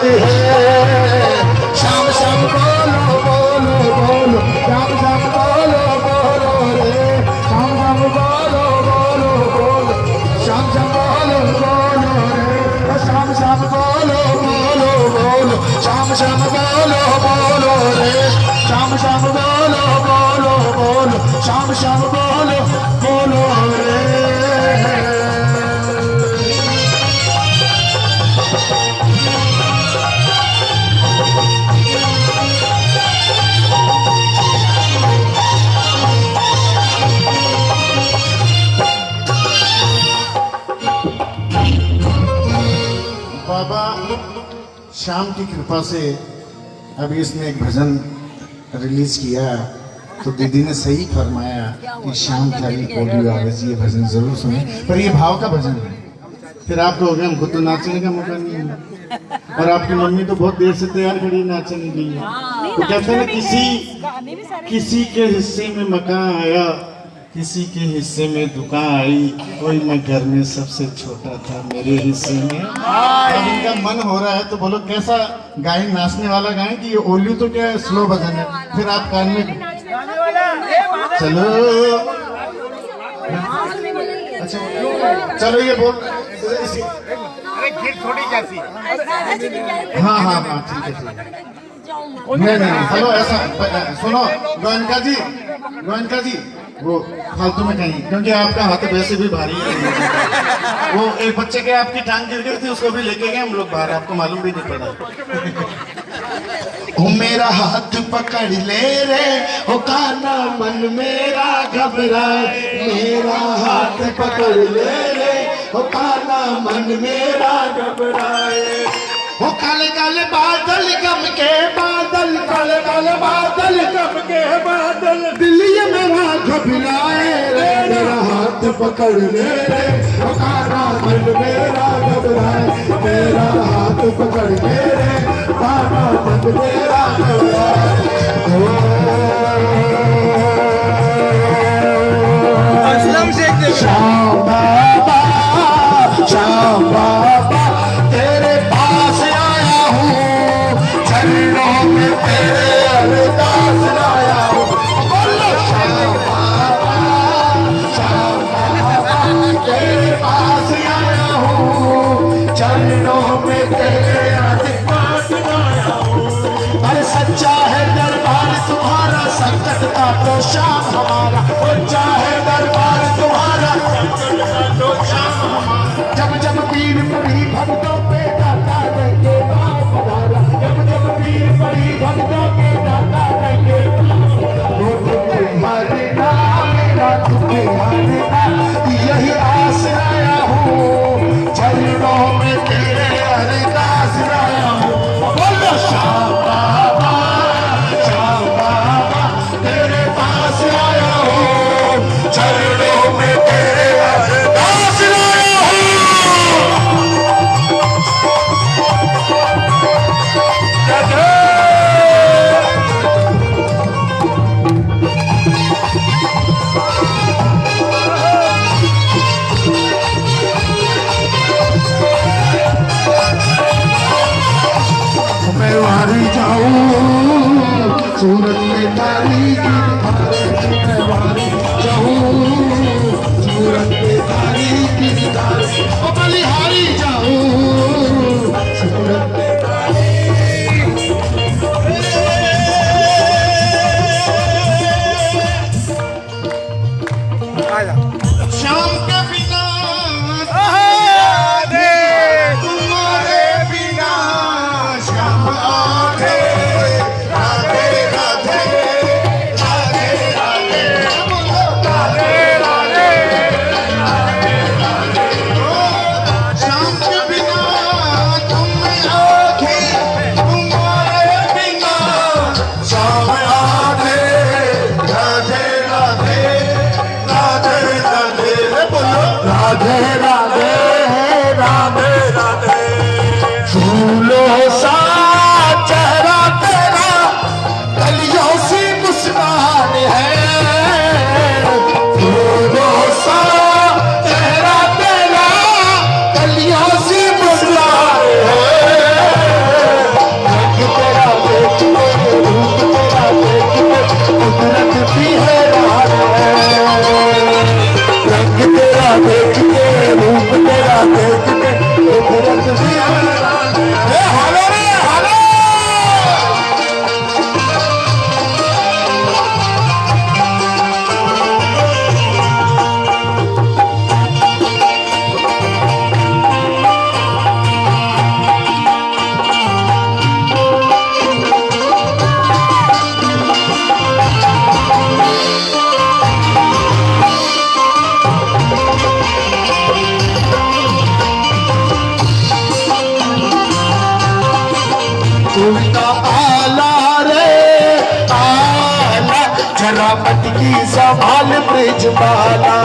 Speaker 1: है
Speaker 3: कृपा से अभी इसने एक भजन रिलीज़ किया तो दीदी ने सही फरमाया कि शाम चाली पोलियो आवेज ये भजन ज़रूर सुने। पर ये भाव का भजन है। फिर आप लोग हमको तो नाचने का मौका नहीं है। और आपकी मम्मी तो बहुत देर से तैयार खड़ी नाचने के लिए। तो कहते हैं किसी किसी के हिस्से में मकान आया किसी के हिस्से में दुकान आई कोई मैं घर में सबसे छोटा था मेरे हिस्से में। अब इनका मन हो रहा है तो बोलो कैसा गाय नाचने वाला गाय कि ये ओली तो क्या है स्लो भजन है फिर आप कान में चलो। अच्छा चलो ये बोल हाँ। हाँ हाँ ठीक है ठीक है। नहीं नहीं हेलो ऐसा सुनो गोयनका जी गोयनका जी। वो फालतू में कहीं क्योंकि आपका हाथ वैसे भी भारी है। वो एक बच्चे के आपकी टांग गिर गई थी, उसको भी लेके गए हम लोग बाहर, आपको मालूम भी नहीं पड़ा।
Speaker 1: ओ मेरा हाथ पकड़ ले रे, ओ काना मन मेरा घबराए, मेरा हाथ पकड़ ले रे, ओ काना मन मेरा घबराए। ओ काले काले बादल गम के बादल काले काले बादल गम के बादल। दिल ये मेरा घबराए रे मेरा हाथ पकड़ ले रे। ओ काना मन मेरा घबराए मेरा हाथ पकड़ ले रे। काना मन मेरा घबराए। श्याम बाबा श्याम बाबा दरबार तुम्हारा। जब जब पीर पड़ी भक्तों हूँ पाला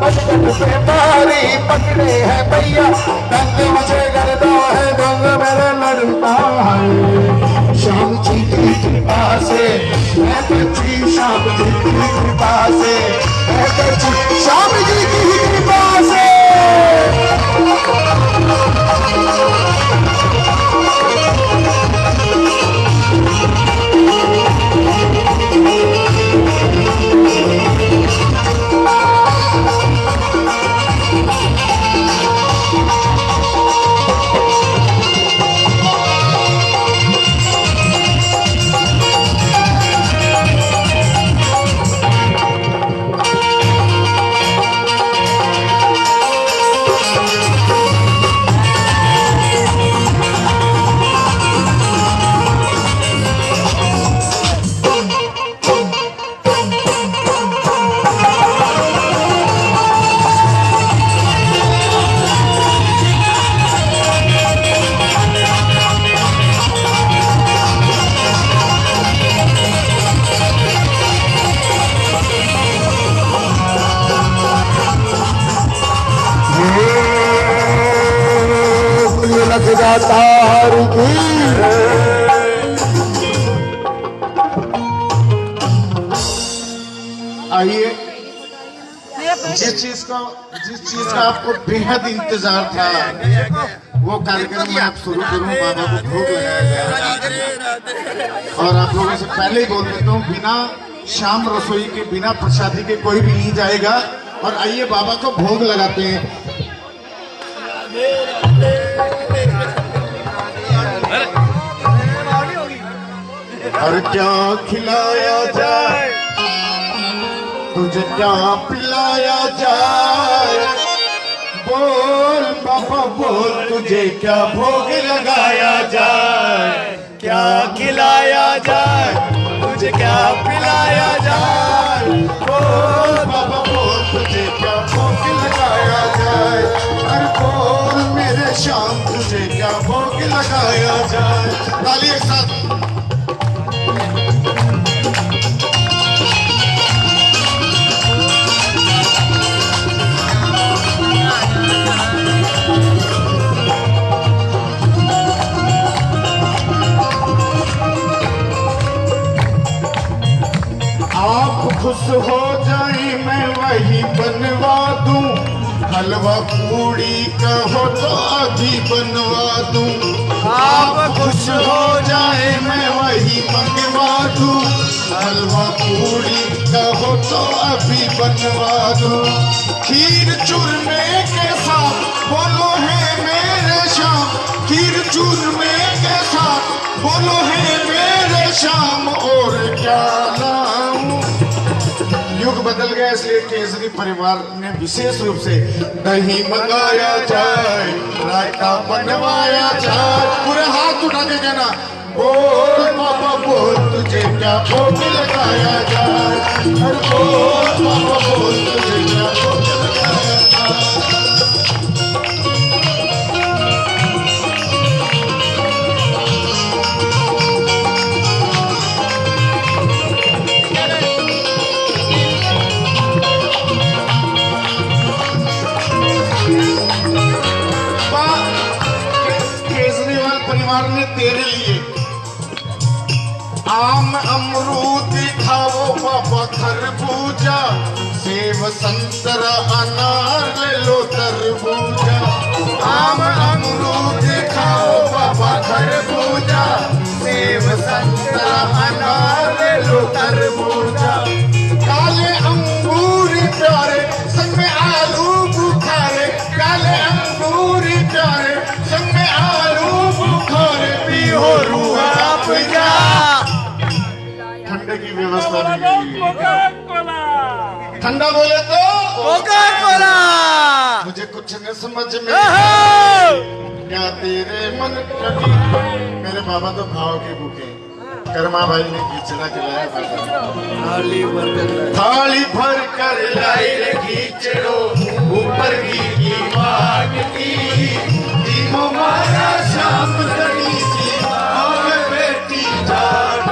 Speaker 1: बचपन से मारी पकड़े है भैया। दंग मुझे करता है दंग मेरा लड़ता है। श्याम जी की कृपा से, मैं बची श्याम जी की कृपा से, मैं बची श्याम जी की कृपा से।
Speaker 3: पहले ही बोल देता हूँ, बिना शाम रसोई के, बिना प्रसादी के कोई भी नहीं जाएगा। और आइए, बाबा को भोग लगाते हैं। और क्या खिलाया जाए? तुझे क्या पिलाया जाए? बोल, बाबा, बोल, तुझे क्या भोग लगाया जाए? क्या खिलाया जाए? तुझे क्या पिलाया जाए? ओ, बाबा, बोल तुझे क्या भोग लगाया जाए? अरे बोल मेरे शाम तुझे क्या भोग लगाया जाए? ताली एक साथ। हो जाए, मैं वही बनवा दूँ। हलवा पूड़ी कहो तो अभी बनवा दूँ। आप खुश हो जाए, मैं वही बनवा दूँ। हलवा पूड़ी कहो तो अभी बनवा दूँ। खीर चूरमे के साथ बोलो है मेरे शाम खीर चूरमे के साथ बोलो है मेरे शाम और क्या लाऊं? युग बदल गया, इसलिए केसरी परिवार ने विशेष रूप से दही मंगाया जाए, रायता बनवाया जाए। पूरे हाथ उठा के कहना, बोल पापा, बोल तुझे क्या भोग लगाया जाए? बोल पापा, बोल तुझे क्या संतरा अनार ले लो तरबूजा। आम अमरूद खाओ बाबा सेब, संतरा अनार ले लो तरबूजा। काले अंगूर प्यारे संग में आलू बुखारे। काले अंगूर प्यारे संग में आलू बुखारे। पियो रूहा पिया ठंडे की व्यवस्था ठंडा बोले तो?
Speaker 2: कोका कोला
Speaker 3: मुझे कुछ न समझ में क्या तेरे मन मेरे बाबा तो भाव के भूखे। कर्मा भाई ने खींचना खिलाया थाली भर थाली भर कर लाई रे खींचड़ो ऊपर की की मांग की। दीमो मारा शाम करी सी। बेटी जाग